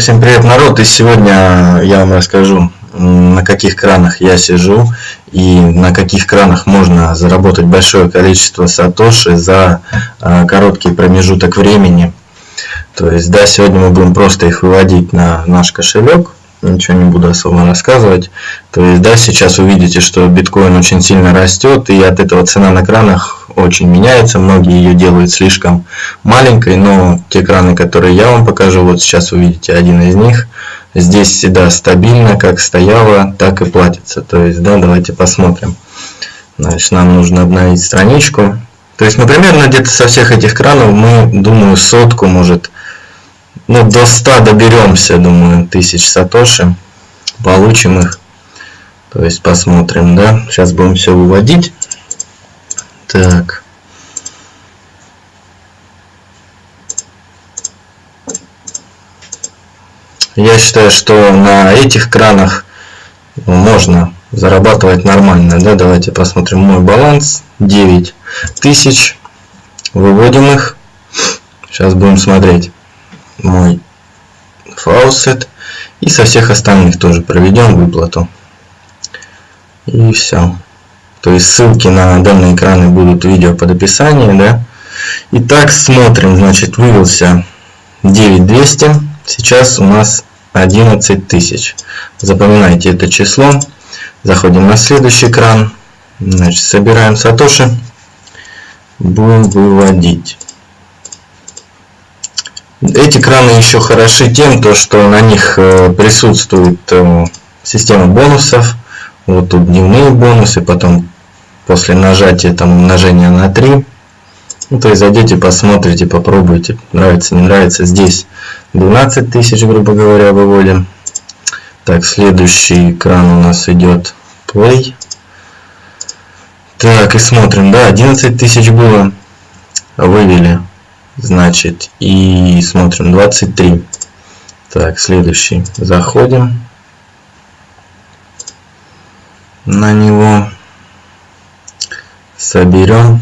Итак, всем привет, народ! И сегодня я вам расскажу, на каких кранах я сижу и на каких кранах можно заработать большое количество сатоши за а, короткий промежуток времени. То есть, да, сегодня мы будем просто их выводить на наш кошелек, ничего не буду особо рассказывать. То есть, да, сейчас увидите, что биткоин очень сильно растет, и от этого цена на кранах очень меняется. Многие ее делают слишком маленькой, но те краны, которые я вам покажу, вот сейчас вы видите один из них. Здесь всегда стабильно, как стояло, так и платится. То есть, да, давайте посмотрим. Значит, нам нужно обновить страничку. То есть, мы примерно где-то со всех этих кранов мы, думаю, сотку, может, ну, до 100 доберемся, думаю, тысяч сатоши. Получим их. То есть, посмотрим, да. Сейчас будем все выводить. Так. Я считаю, что на этих кранах можно зарабатывать нормально. Да? Давайте посмотрим мой баланс. 9 тысяч. Выводим их. Сейчас будем смотреть мой фаусет. И со всех остальных тоже проведем выплату. И все. То есть ссылки на данные экраны будут видео под описанием. Да? Итак, смотрим. Значит, вывелся 9200. Сейчас у нас 11 тысяч. Запоминайте это число. Заходим на следующий экран. Значит, собираем сатоши. Будем выводить. Эти краны еще хороши тем, то, что на них э, присутствует э, система бонусов. Вот тут дневные бонусы, потом после нажатия там умножения на 3. Ну, то есть зайдете, посмотрите, попробуйте, нравится, не нравится. Здесь 12 тысяч, грубо говоря, выводим. Так, следующий экран у нас идет Play. Так, и смотрим, да, 11 тысяч было, вывели, значит, и смотрим, 23. Так, следующий, заходим на него соберем.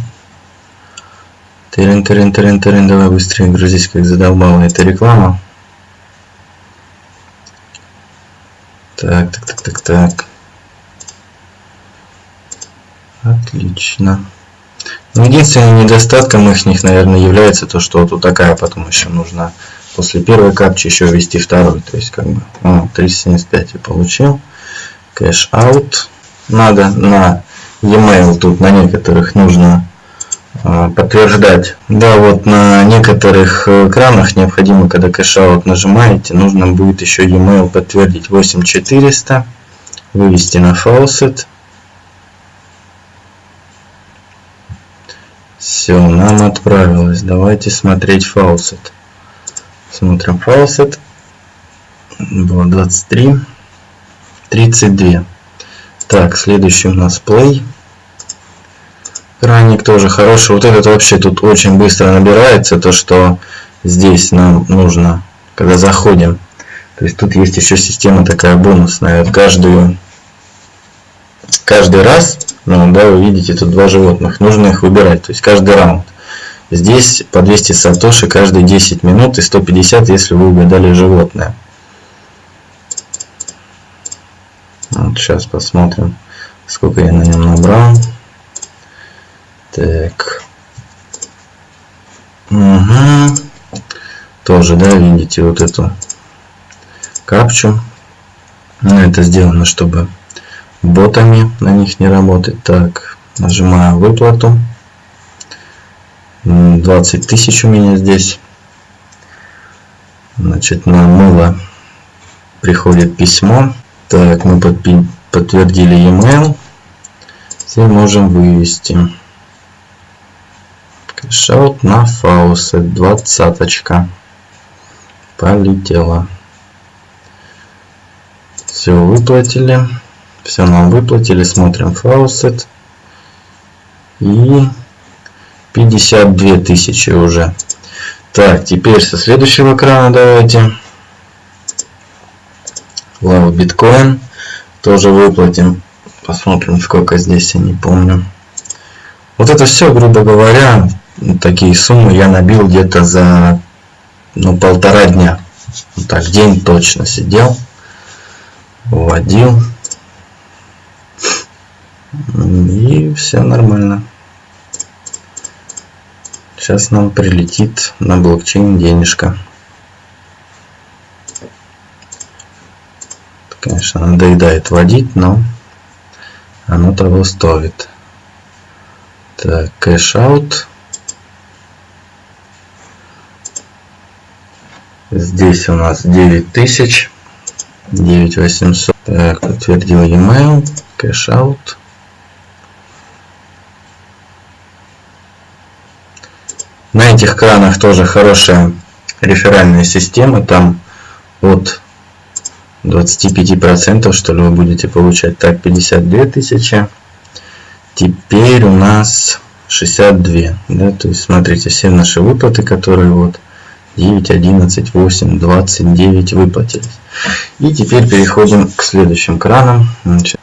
Тырин, тырин, тырин, тырин, давай быстрее грузись, как задолбала эта реклама. Так, так, так, так, так. Отлично. Но единственным недостатком их, них, наверное, является то, что вот такая потом еще нужно после первой капчи еще ввести второй. То есть, как бы, о, 375 я получил. Cash out. Надо на e-mail тут на некоторых нужно а, подтверждать. Да, вот на некоторых экранах необходимо, когда cashout нажимаете, нужно будет еще e-mail подтвердить 8400, вывести на faucet. Все, нам отправилось. Давайте смотреть faucet. Смотрим faucet. Было 23. 32. Так, следующий у нас play. Краник тоже хороший. Вот этот вообще тут очень быстро набирается. То, что здесь нам нужно, когда заходим. То есть тут есть еще система такая бонусная. Каждую, каждый раз, ну да, вы видите тут два животных. Нужно их выбирать. То есть каждый раунд. Здесь по 200 сатоши каждые 10 минут и 150, если вы угадали животное. Вот сейчас посмотрим, сколько я на нем набрал. Так. Угу. Тоже, да, видите вот эту капчу. Но это сделано, чтобы ботами на них не работать. Так, нажимаю выплату. 20 тысяч у меня здесь. Значит, на мыло приходит письмо. Так, мы подтвердили e-mail. Теперь можем вывести. Кэшаут на фаусе. Двадцаточка. Полетела. Все выплатили. Все нам выплатили. Смотрим фаусет. И 52 тысячи уже. Так, теперь со следующего экрана давайте. Лава биткоин. Тоже выплатим. Посмотрим, сколько здесь, я не помню. Вот это все, грубо говоря, такие суммы я набил где-то за ну, полтора дня. так день точно сидел вводил и все нормально сейчас нам прилетит на блокчейн денежка конечно надоедает водить но оно того стоит. Так кэш аут. Здесь у нас 9000 9800 так подтвердил e-mail кэш аут. На этих кранах тоже хорошая реферальная система там от 25% что ли вы будете получать. Так 52 тысячи. Теперь у нас 62 да, то есть смотрите все наши выплаты которые вот 9 11 8 29 выплатились. И теперь переходим к следующим кранам. Значит,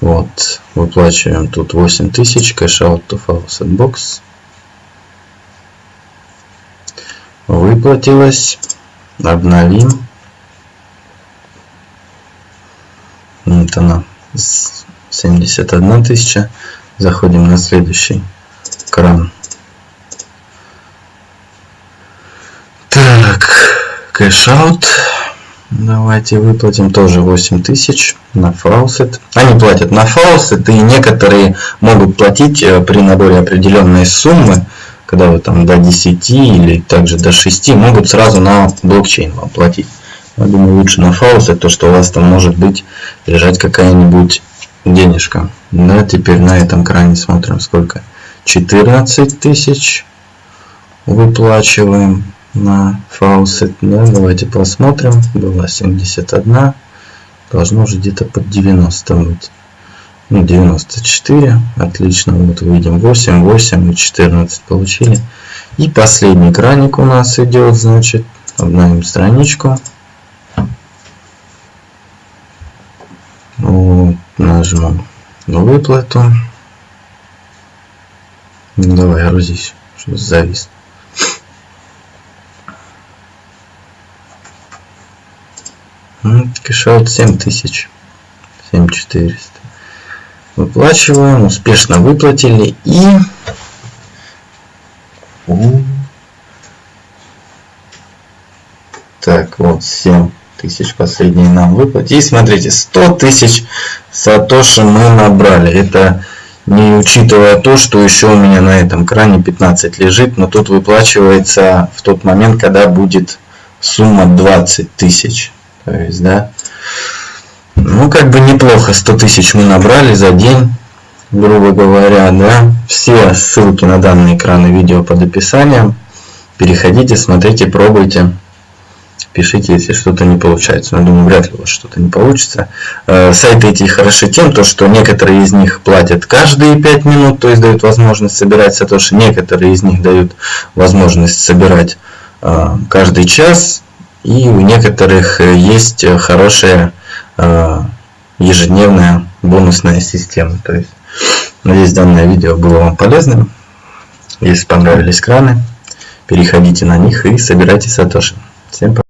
вот выплачиваем тут 8000 cash out to faucet box выплатилось обновим вот она 71 тысяча. Заходим на следующий кран. Так cash out. Давайте выплатим тоже 8000 на faucet. Они платят на faucet и некоторые могут платить э, при наборе определенной суммы когда вы там до 10 или также до 6 могут сразу на блокчейн вам платить. Я думаю, лучше на фаузе, то что у вас там может быть лежать какая-нибудь денежка. Да, теперь на этом кране смотрим сколько. 14 тысяч выплачиваем на фаусет. Да, давайте посмотрим. Была 71. Должно уже где-то под 90 быть. Ну, 94. Отлично. Вот видим 8, 8 и 14 получили. И последний краник у нас идет. Значит, обновим страничку. Вот, нажмем выплату. Ну, давай, грузись, что завис. Кэшаут 7000. 7400 выплачиваем, успешно выплатили и так вот 7 тысяч последние нам выплатили. И смотрите, 100 тысяч сатоши мы набрали. Это не учитывая то, что еще у меня на этом кране 15 лежит, но тут выплачивается в тот момент, когда будет сумма 20 тысяч. То есть, да, ну, как бы неплохо. 100 тысяч мы набрали за день, грубо говоря, да. Все ссылки на данные экраны видео под описанием. Переходите, смотрите, пробуйте. Пишите, если что-то не получается. Но думаю, вряд ли у вас что-то не получится. Э, сайты эти хороши тем, то, что некоторые из них платят каждые 5 минут, то есть дают возможность собирать сатоши. Некоторые из них дают возможность собирать э, каждый час. И у некоторых э, есть хорошая ежедневная бонусная система. То есть, надеюсь, данное видео было вам полезным. Если понравились краны, переходите на них и собирайте сатоши. Всем пока.